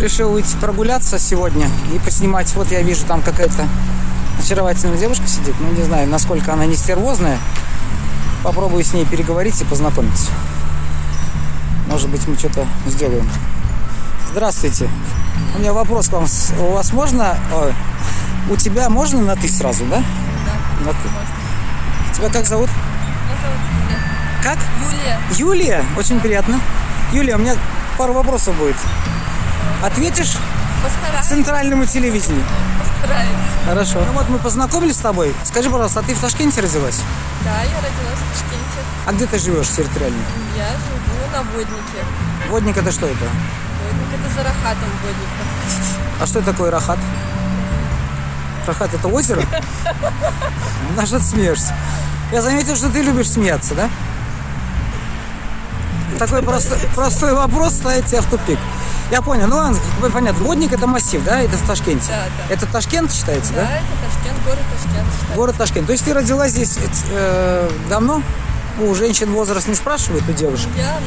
Решил выйти прогуляться сегодня и поснимать. Вот я вижу, там какая-то очаровательная девушка сидит. Ну, не знаю, насколько она не стервозная. Попробую с ней переговорить и познакомиться. Может быть, мы что-то сделаем. Здравствуйте. У меня вопрос к вам. У вас можно... ой, у тебя можно на «ты» сразу, да? Да, На «ты». можно. Тебя как зовут? Меня зовут Юлия. Как? Юлия. Юлия. Очень приятно. Юлия, у меня пару вопросов будет. Ответишь Постараюсь. центральному телевидению? Постараюсь. Хорошо. Ну вот мы познакомились с тобой. Скажи, пожалуйста, а ты в Ташкенте родилась? Да, я родилась в Ташкенте. А где ты живешь территориально? Я живу на Воднике. Водник это что это? Водник это за Рахатом Водник. А что такое Рахат? Рахат это озеро? На что ты смеешься? Я заметил, что ты любишь смеяться, да? Такой простой, простой вопрос ставит тебя в тупик. Я понял, ну ладно, понятно. Водник это массив, да? Это в Ташкенте. Да, да. Это Ташкент считается, Да, да? это Ташкент, город Ташкент. считается. Город Ташкент. То есть ты родилась здесь э, давно? У женщин возраст не спрашивают, у девушек? Я,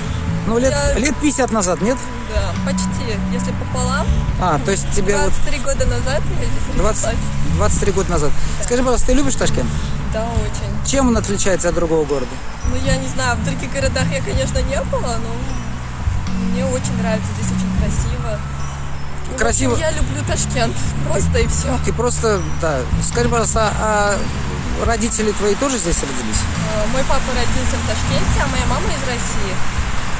Ну, лет, Я- лет 50 назад, нет? да, почти, если пополам. А, то есть тебе вот 23 года назад я здесь 20, родилась. 23 года назад. Скажи, пожалуйста, ты любишь Ташкент? Да, очень. Чем он отличается от другого города? Ну, я не знаю, в других городах я, конечно, не была, но мне очень нравится, здесь очень красиво. Ну, Красиво. я люблю Ташкент, просто и все. Ты просто, да. Скажи, пожалуйста, а родители твои тоже здесь родились? Мой папа родился в Ташкенте, а моя мама из России.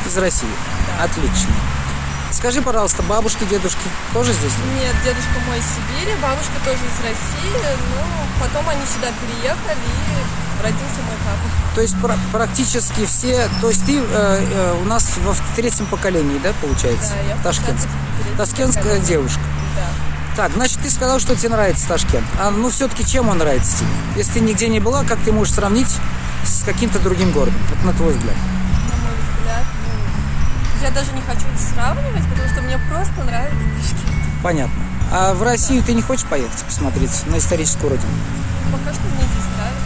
Из России. Отлично. Скажи, пожалуйста, бабушки, дедушки тоже здесь? Нет, дедушка мой из Сибири, бабушка тоже из России, но потом они сюда переехали и родился мой папа. То есть пра- практически все, то есть ты э, э, у нас во в третьем поколении, да, получается? Да, я Ташкент. третьем Таскентская поколении. девушка. Да. Так, значит, ты сказал, что тебе нравится Ташкент. А ну все-таки чем он нравится тебе? Если ты нигде не была, как ты можешь сравнить с каким-то другим городом? Вот на твой взгляд. На мой взгляд, ну, я даже не хочу сравнивать, потому что мне просто нравится Ташкент. Понятно. А в Россию ты не хочешь поехать посмотреть на историческую родину? Пока что мне здесь нравится.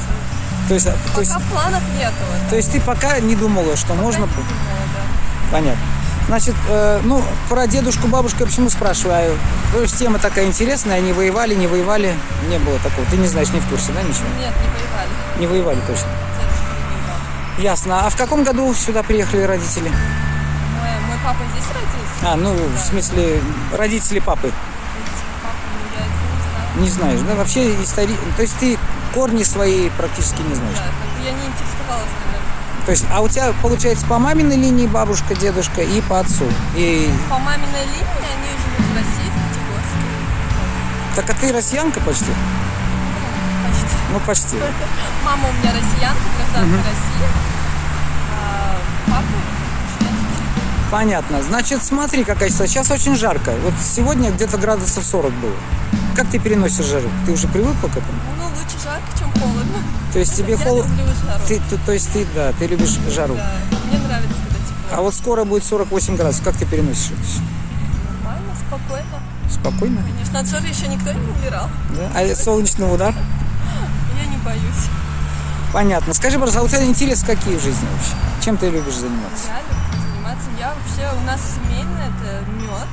То есть, а, то есть, Пока в планах нету. вот. то есть ты пока не думала, что можно... Пока по- не думала, да. Понятно. Значит, э, ну, про дедушку, бабушку я почему спрашиваю? Потому что тема такая интересная, они воевали, не воевали, не было такого. Ты не знаешь, не в курсе, да, ничего? Нет, не воевали. Не воевали точно. Не. Ясно. А в каком году сюда приехали родители? Мой, мой папа здесь родился. А, ну, в смысле, родители папы. Папа, ну, я этого не знаю. Не знаешь, да? Вообще истори... То есть ты корни свои практически не знаешь. Да, как бы я не интересовалась, наверное. То есть, а у тебя, получается, по маминой линии бабушка, дедушка и по отцу. И По маминой линии они живут в России, в Пятигорске. так а ты россиянка почти? Почти. Ну, почти. Мама у меня россиянка, гражданка России. А папа. Понятно. Значит, смотри, какая ситуация. Сейчас очень жарко. Вот сегодня где-то градусов 40 было. Как ты переносишь жару? Ты уже привыкла к этому? Лучше жарко, чем холодно. То есть тебе Я холодно? люблю жару. Ты, ты- то есть ты, да, ты любишь жару. Да, мне нравится, когда тепло. А вот скоро будет 48 градусов. Как ты переносишь это всё? Нормально, спокойно. Спокойно? Конечно, от жары еще никто не умирал. Да? А солнечный удар? Я не боюсь. Понятно. Скажи, пожалуйста, а у тебя интересы какие в жизни вообще? Чем ты любишь заниматься? Я люблю заниматься. Я вообще, у нас семейное, это мед,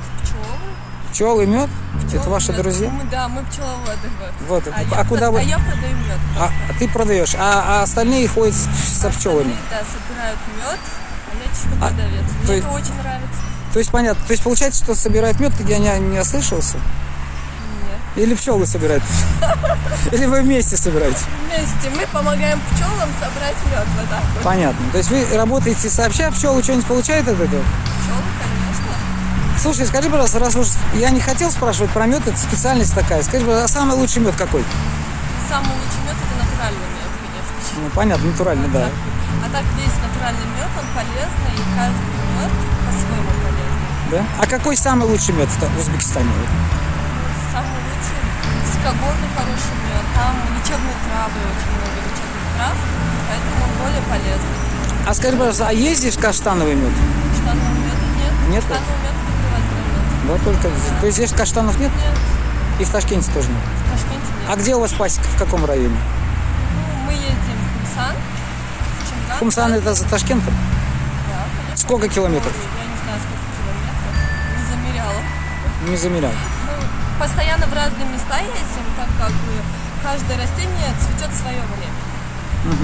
пчелы. Пчелы, мед? Это Пчелы, ваши да. друзья? Мы, да, мы пчеловоды. Вот. Вот. А, А я, куда про- вы- а я продаю мед. А, а ты продаешь, а, а остальные ходят с- со пчелами. Да, собирают мед, а я чисто А, продавец. то Мне есть- это очень нравится. То есть понятно. То есть получается, что собирают мед, я не, не ослышался? Нет. Или пчелы собирают? Или вы вместе собираете? Вместе мы помогаем пчелам собрать мед. Вот так вот. Понятно. То есть вы работаете сообща, пчелы что-нибудь получают от этого? Пчелы, конечно. Слушай, скажи, пожалуйста, раз уж я не хотел спрашивать про мед, это специальность такая. Скажи, пожалуйста, а самый лучший мед какой? Самый лучший мед это натуральный мед, конечно. Ну, понятно, натуральный, да. А так весь натуральный мед, он полезный, и каждый мед по-своему полезный. да? А какой самый лучший мед в Та- в Узбекистане? Вот. Самый лучший высокогорный хороший мед. Там лечебные травы, очень много лечебных трав, поэтому он более полезный. А скажи, пожалуйста, а здесь каштановый мед? Каштанового меда нет. Нет? Привозной мед. Да, только здесь. То есть здесь каштанов нет? Нет, И в Ташкенте тоже нет. в Ташкенте нет. А где у вас пасека? В каком районе? Ну, мы ездим в Хумсан. в Чимган, Хумсан это за Ташкентом? Да, конечно. Сколько километров? Я не знаю, сколько километров. Не замеряла. Не замерял. Ну, постоянно в разные места ездим, так как каждое растение цветет в свое время.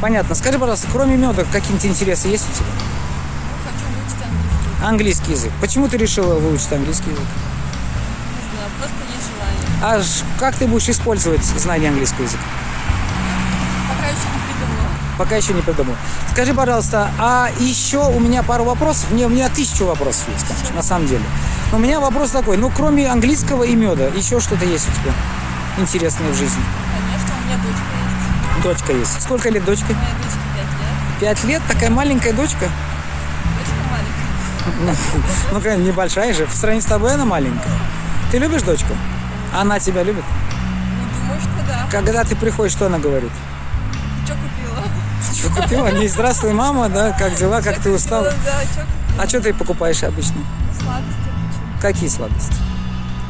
Понятно. Скажи, пожалуйста, кроме меда, какие-нибудь интересы есть у тебя? Английский. Язык. Почему ты решила выучить английский язык? Не знаю, просто есть желание. А как ты будешь использовать знание английского языка? Пока еще не придумала. Пока еще не придумал. Скажи, пожалуйста, а еще у меня пару вопросов. Мне, у меня тысячу вопросов есть, конечно, на самом деле. Но у меня вопрос такой. Ну, кроме английского и меда, еще что-то есть у тебя интересное в жизни? Конечно, у меня дочка есть. Дочка есть. Сколько лет дочка? Моей дочке 5 лет. Пять лет? Такая маленькая дочка? Ну, конечно, небольшая же. В сравнении с тобой она маленькая. Ты любишь дочку? Она тебя любит? Ну, думаю, что да. Когда ты приходишь, что она говорит? Что купила? Что купила? Не здравствуй, мама, да? Как дела? Как ты устала? Да, что купила? А что ты покупаешь обычно? Сладости хочу. Какие сладости?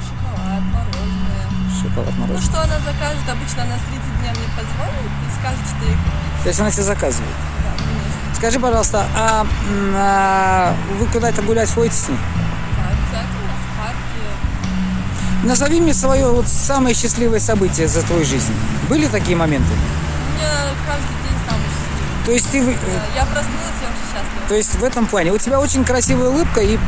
Шоколад, мороженое. Шоколад, Ну, что она закажет? Обычно она среди дня мне позвонит и скажет, что ей купить. То есть она тебе заказывает. Скажи, пожалуйста, а, а вы куда-то гулять ходите? Да, обязательно в парке. Назови мне свое вот самое счастливое событие за твою жизнь. Были такие моменты? У меня каждый день самый счастливый. То есть ты, Да, Я проснулась, я уже счастлива. то есть в этом плане у тебя очень красивая улыбка и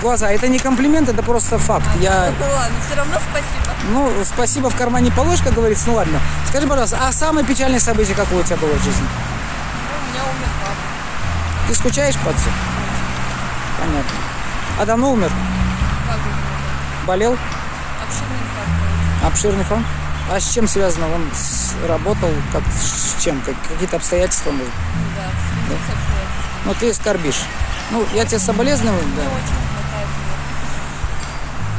глаза. Это не комплимент, это просто факт. Я, Ну ладно, все равно спасибо. ну, спасибо в кармане положь, как говорится. Ну ладно. Скажи, пожалуйста, а самое печальное событие какое у тебя было в жизни? Ну, у меня умер папа. Ты скучаешь отцу? Понятно. А давно умер? Болел? Обширный инфаркт. Обширный фронт? А с чем связано? Он с- работал? Как, с чем? Как- какие-то обстоятельства, может? Да, обстоятельствами. Ну, ты скорбишь. Ну, я тебе соболезную, Мне да. очень не хватает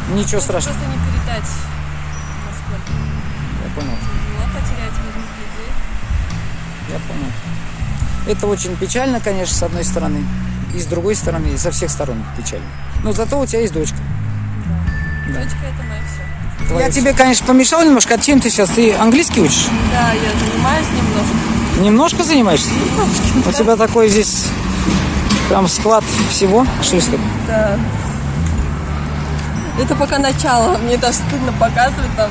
его. Ничего Это страшного. Просто не передать, насколько. Я понял. Тяжело потерять родных людей. Я понял. Это очень печально, конечно, с одной стороны. И с другой стороны, и со всех сторон печально. Но зато у тебя есть дочка. Да. Дочка это мое все. я тебе, конечно, помешал немножко. А чем ты сейчас? Ты английский учишь? Да, я занимаюсь немножко. Немножко занимаешься? У тебя такой здесь прям склад всего. Это? Да. Это пока начало. Мне даже стыдно показывать там.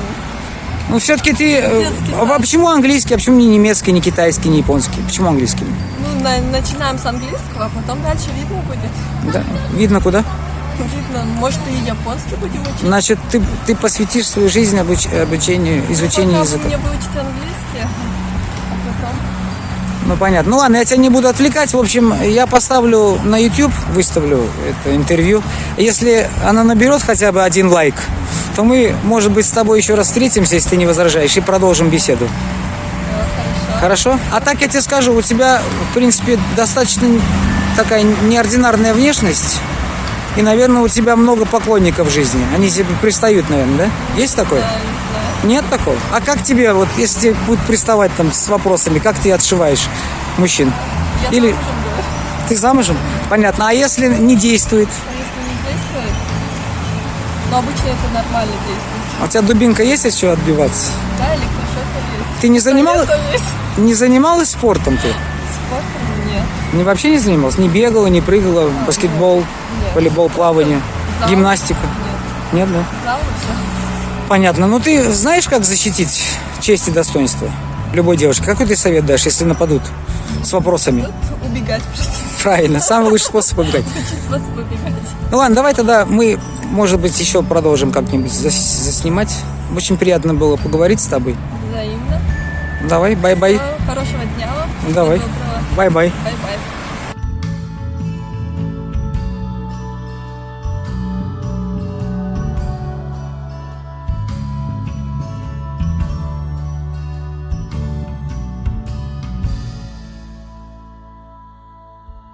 Ну, все-таки ты... э, А почему английский, а почему не немецкий, не китайский, не японский? Почему английский? Ну, на- начинаем с английского, а потом дальше видно будет. Да. Видно куда? Видно, может и японский будем учить. Значит, ты, ты посвятишь свою жизнь обуч- обучению, изучению Пока языка. мне выучить английский. Ну понятно. Ну ладно, я тебя не буду отвлекать. В общем, я поставлю на YouTube, выставлю это интервью. Если она наберет хотя бы один лайк, то мы, может быть, с тобой еще раз встретимся, если ты не возражаешь, и продолжим беседу. Хорошо. А так я тебе скажу, у тебя, в принципе, достаточно такая неординарная внешность. И, наверное, у тебя много поклонников в жизни. Они тебе пристают, наверное, да? Есть такое? Да. Нет такого? А как тебе, вот, если тебе будут приставать там с вопросами, как ты отшиваешь мужчин? Я Или замужем, говорю. ты замужем? Понятно. А если не действует? А если не действует? Но обычно это нормально действует. А у тебя дубинка есть от чего отбиваться? Да, электрошокер есть. Ты не занималась, не занималась спортом ты? Спортом нет. Не вообще не занималась? Не бегала, не прыгала, баскетбол, Нет. волейбол, плавание, Зал? гимнастика? Нет. Нет, да? Зал и все. Понятно. Ну ты знаешь, как защитить честь и достоинство любой девушки? Какой ты совет дашь, если нападут с вопросами? Тут убегать просто. Правильно, самый лучший способ убегать. Способ убегать. Ну ладно, давай тогда мы, может быть, еще продолжим как-нибудь зас- заснимать. Очень приятно было поговорить с тобой. Взаимно. Давай, bye-bye. Хорошего дня вам. Давай. Bye-bye.